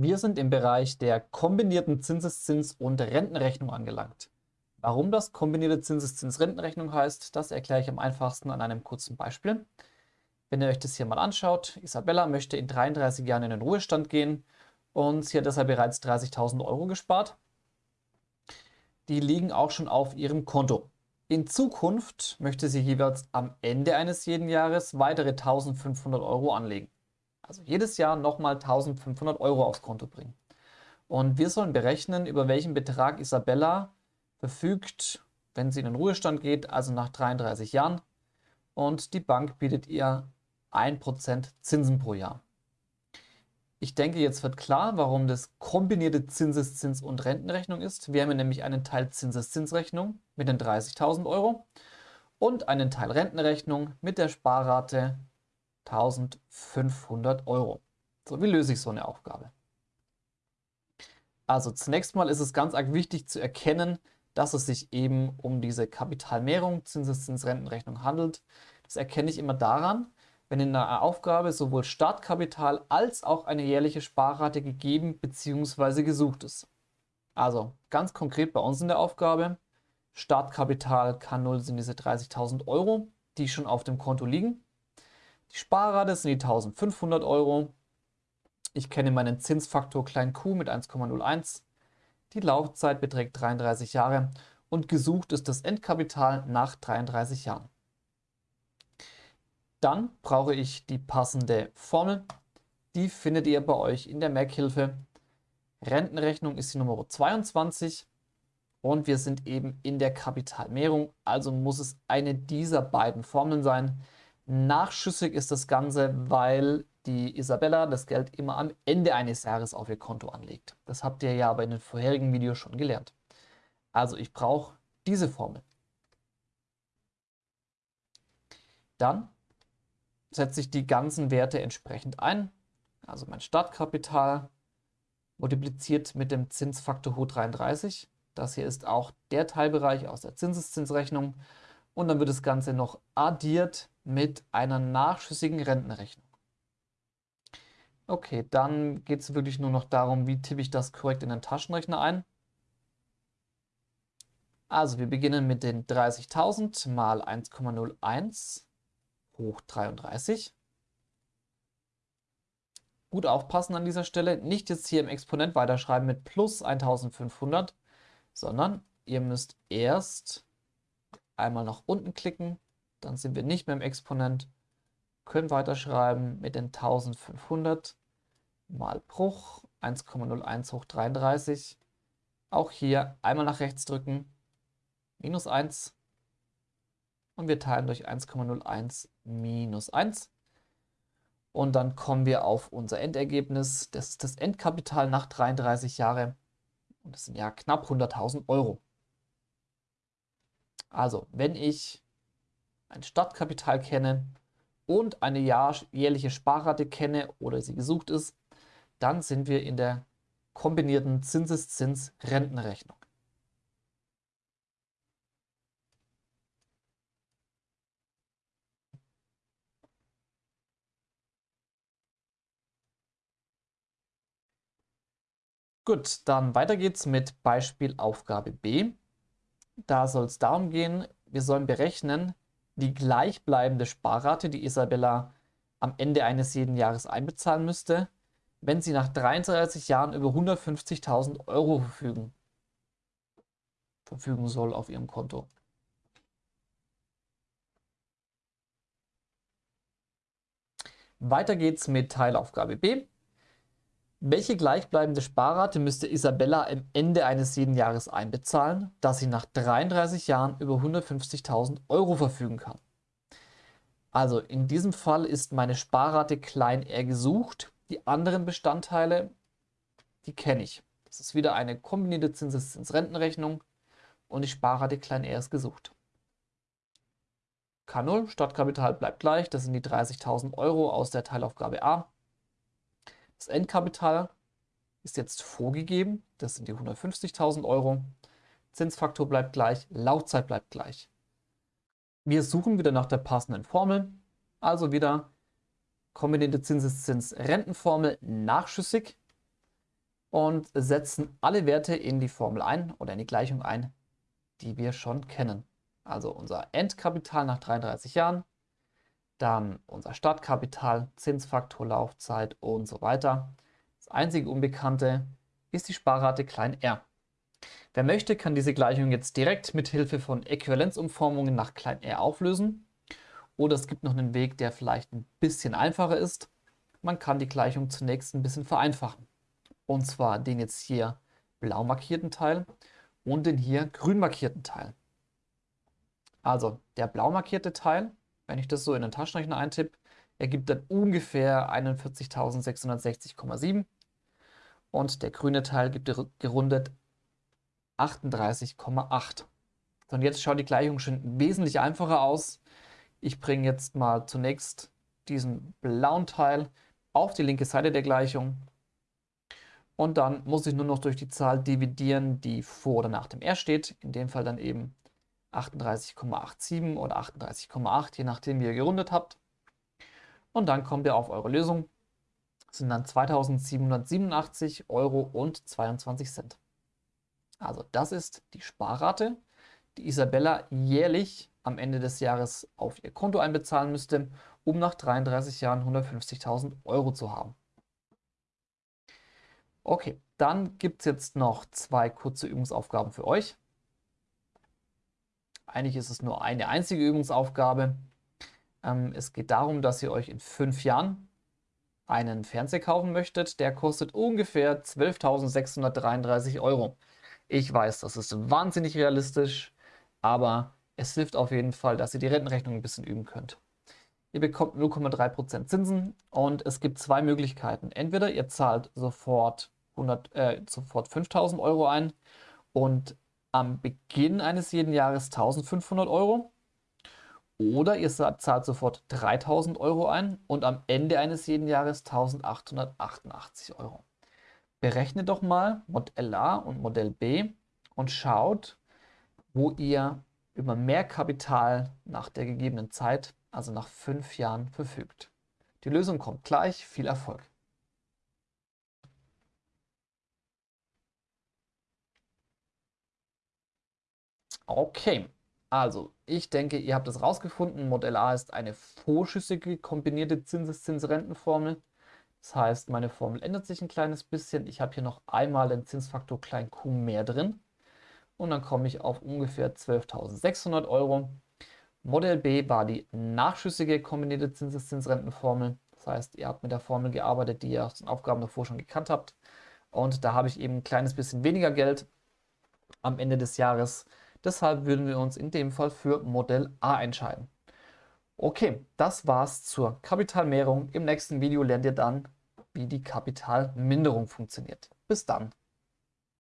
Wir sind im Bereich der kombinierten Zinseszins- und Rentenrechnung angelangt. Warum das kombinierte Zinseszins-Rentenrechnung heißt, das erkläre ich am einfachsten an einem kurzen Beispiel. Wenn ihr euch das hier mal anschaut, Isabella möchte in 33 Jahren in den Ruhestand gehen und sie hat deshalb bereits 30.000 Euro gespart. Die liegen auch schon auf ihrem Konto. In Zukunft möchte sie jeweils am Ende eines jeden Jahres weitere 1.500 Euro anlegen. Also jedes Jahr nochmal 1500 Euro aufs Konto bringen. Und wir sollen berechnen, über welchen Betrag Isabella verfügt, wenn sie in den Ruhestand geht, also nach 33 Jahren. Und die Bank bietet ihr 1% Zinsen pro Jahr. Ich denke, jetzt wird klar, warum das kombinierte Zinseszins- und Rentenrechnung ist. Wir haben nämlich einen Teil Zinseszinsrechnung mit den 30.000 Euro und einen Teil Rentenrechnung mit der Sparrate 1500 Euro. So, wie löse ich so eine Aufgabe? Also zunächst mal ist es ganz arg wichtig zu erkennen, dass es sich eben um diese Kapitalmehrung, Zinseszinsrentenrechnung handelt. Das erkenne ich immer daran, wenn in einer Aufgabe sowohl Startkapital als auch eine jährliche Sparrate gegeben bzw. gesucht ist. Also ganz konkret bei uns in der Aufgabe, Startkapital K0 sind diese 30.000 Euro, die schon auf dem Konto liegen. Die Sparrate sind die 1500 Euro. Ich kenne meinen Zinsfaktor klein q mit 1,01. Die Laufzeit beträgt 33 Jahre und gesucht ist das Endkapital nach 33 Jahren. Dann brauche ich die passende Formel. Die findet ihr bei euch in der Merkhilfe. Rentenrechnung ist die Nummer 22 und wir sind eben in der Kapitalmehrung, also muss es eine dieser beiden Formeln sein. Nachschüssig ist das Ganze, weil die Isabella das Geld immer am Ende eines Jahres auf ihr Konto anlegt. Das habt ihr ja aber in den vorherigen Videos schon gelernt. Also ich brauche diese Formel. Dann setze ich die ganzen Werte entsprechend ein. Also mein Startkapital multipliziert mit dem Zinsfaktor hoch 33. Das hier ist auch der Teilbereich aus der Zinseszinsrechnung. Und dann wird das Ganze noch addiert mit einer nachschüssigen Rentenrechnung. Okay, dann geht es wirklich nur noch darum, wie tippe ich das korrekt in den Taschenrechner ein. Also wir beginnen mit den 30.000 mal 1,01 hoch 33. Gut aufpassen an dieser Stelle, nicht jetzt hier im Exponent weiterschreiben mit plus 1500, sondern ihr müsst erst einmal nach unten klicken, dann sind wir nicht mehr im Exponent, können weiterschreiben mit den 1500 mal Bruch 1,01 hoch 33. Auch hier einmal nach rechts drücken, minus 1 und wir teilen durch 1,01 minus 1. Und dann kommen wir auf unser Endergebnis. Das ist das Endkapital nach 33 Jahren. Und das sind ja knapp 100.000 Euro. Also, wenn ich ein Startkapital kenne und eine jährliche Sparrate kenne oder sie gesucht ist, dann sind wir in der kombinierten Zinseszins-Rentenrechnung. Gut, dann weiter geht's mit Beispiel Aufgabe B. Da soll es darum gehen, wir sollen berechnen, die gleichbleibende Sparrate, die Isabella am Ende eines jeden Jahres einbezahlen müsste, wenn sie nach 33 Jahren über 150.000 Euro verfügen, verfügen soll auf ihrem Konto. Weiter geht's mit Teilaufgabe B. Welche gleichbleibende Sparrate müsste Isabella am Ende eines jeden Jahres einbezahlen, dass sie nach 33 Jahren über 150.000 Euro verfügen kann? Also in diesem Fall ist meine Sparrate klein r gesucht. Die anderen Bestandteile, die kenne ich. Das ist wieder eine kombinierte Zinseszinsrentenrechnung und die Sparrate klein r ist gesucht. K0, Startkapital bleibt gleich, das sind die 30.000 Euro aus der Teilaufgabe A. Das Endkapital ist jetzt vorgegeben, das sind die 150.000 Euro. Zinsfaktor bleibt gleich, Laufzeit bleibt gleich. Wir suchen wieder nach der passenden Formel, also wieder kombinierte Zinseszins-Rentenformel nachschüssig. und setzen alle Werte in die Formel ein oder in die Gleichung ein, die wir schon kennen. Also unser Endkapital nach 33 Jahren, dann unser Startkapital, Zinsfaktor, Laufzeit und so weiter. Das einzige Unbekannte ist die Sparrate klein r. Wer möchte, kann diese Gleichung jetzt direkt mit Hilfe von Äquivalenzumformungen nach klein r auflösen. Oder es gibt noch einen Weg, der vielleicht ein bisschen einfacher ist. Man kann die Gleichung zunächst ein bisschen vereinfachen. Und zwar den jetzt hier blau markierten Teil und den hier grün markierten Teil. Also der blau markierte Teil, wenn ich das so in den Taschenrechner eintippe, ergibt dann ungefähr 41.660,7 und der grüne Teil gibt gerundet 38,8. Und jetzt schaut die Gleichung schon wesentlich einfacher aus. Ich bringe jetzt mal zunächst diesen blauen Teil auf die linke Seite der Gleichung. Und dann muss ich nur noch durch die Zahl dividieren, die vor oder nach dem R steht. In dem Fall dann eben 38,87 oder 38,8, je nachdem wie ihr gerundet habt. Und dann kommt ihr auf eure Lösung. Das sind dann 2787 Euro und 22 Cent. Also das ist die Sparrate, die Isabella jährlich am Ende des Jahres auf ihr Konto einbezahlen müsste, um nach 33 Jahren 150.000 Euro zu haben. Okay, dann gibt es jetzt noch zwei kurze Übungsaufgaben für euch. Eigentlich ist es nur eine einzige Übungsaufgabe. Ähm, es geht darum, dass ihr euch in fünf Jahren einen Fernseher kaufen möchtet. Der kostet ungefähr 12.633 Euro. Ich weiß, das ist wahnsinnig realistisch, aber es hilft auf jeden Fall, dass ihr die Rentenrechnung ein bisschen üben könnt. Ihr bekommt 0,3% Zinsen und es gibt zwei Möglichkeiten. Entweder ihr zahlt sofort, äh, sofort 5000 Euro ein und am Beginn eines jeden Jahres 1500 Euro. Oder ihr zahlt sofort 3000 Euro ein und am Ende eines jeden Jahres 1888 Euro. Berechnet doch mal Modell A und Modell B und schaut, wo ihr über mehr Kapital nach der gegebenen Zeit, also nach fünf Jahren, verfügt. Die Lösung kommt gleich. Viel Erfolg! Okay, also ich denke, ihr habt es rausgefunden. Modell A ist eine vorschüssige kombinierte Zinseszinsrentenformel. Das heißt, meine Formel ändert sich ein kleines bisschen. Ich habe hier noch einmal den Zinsfaktor klein q mehr drin. Und dann komme ich auf ungefähr 12.600 Euro. Modell B war die nachschüssige kombinierte Zinseszinsrentenformel. Das heißt, ihr habt mit der Formel gearbeitet, die ihr aus den Aufgaben davor schon gekannt habt. Und da habe ich eben ein kleines bisschen weniger Geld am Ende des Jahres. Deshalb würden wir uns in dem Fall für Modell A entscheiden. Okay, das war's zur Kapitalmehrung. Im nächsten Video lernt ihr dann, wie die Kapitalminderung funktioniert. Bis dann.